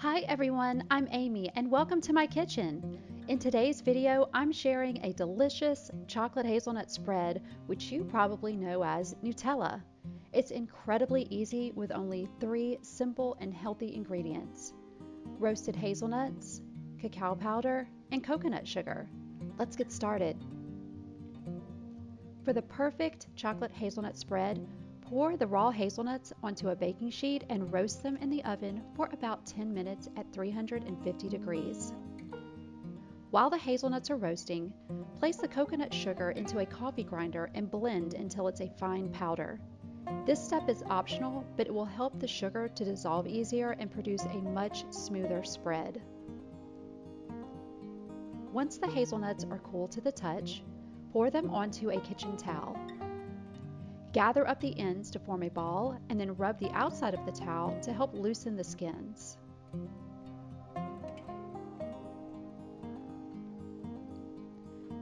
Hi everyone, I'm Amy and welcome to my kitchen. In today's video, I'm sharing a delicious chocolate hazelnut spread, which you probably know as Nutella. It's incredibly easy with only three simple and healthy ingredients. Roasted hazelnuts, cacao powder, and coconut sugar. Let's get started. For the perfect chocolate hazelnut spread, Pour the raw hazelnuts onto a baking sheet and roast them in the oven for about 10 minutes at 350 degrees. While the hazelnuts are roasting, place the coconut sugar into a coffee grinder and blend until it's a fine powder. This step is optional, but it will help the sugar to dissolve easier and produce a much smoother spread. Once the hazelnuts are cool to the touch, pour them onto a kitchen towel. Gather up the ends to form a ball and then rub the outside of the towel to help loosen the skins.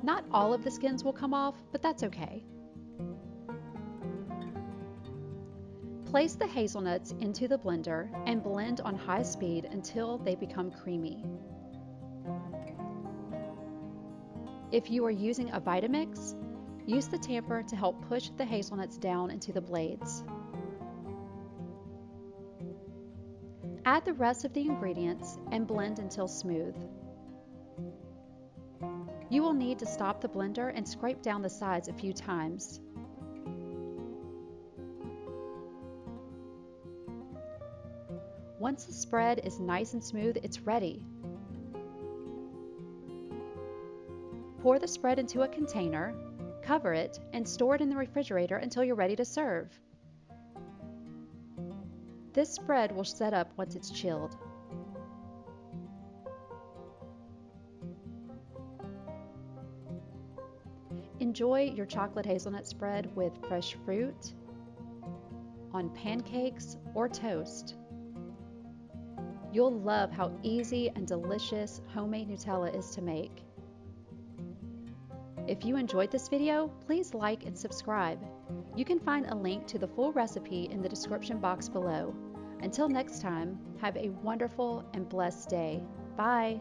Not all of the skins will come off, but that's okay. Place the hazelnuts into the blender and blend on high speed until they become creamy. If you are using a Vitamix, Use the tamper to help push the hazelnuts down into the blades. Add the rest of the ingredients and blend until smooth. You will need to stop the blender and scrape down the sides a few times. Once the spread is nice and smooth, it's ready. Pour the spread into a container cover it, and store it in the refrigerator until you're ready to serve. This spread will set up once it's chilled. Enjoy your chocolate hazelnut spread with fresh fruit, on pancakes, or toast. You'll love how easy and delicious homemade Nutella is to make. If you enjoyed this video, please like and subscribe. You can find a link to the full recipe in the description box below. Until next time, have a wonderful and blessed day. Bye!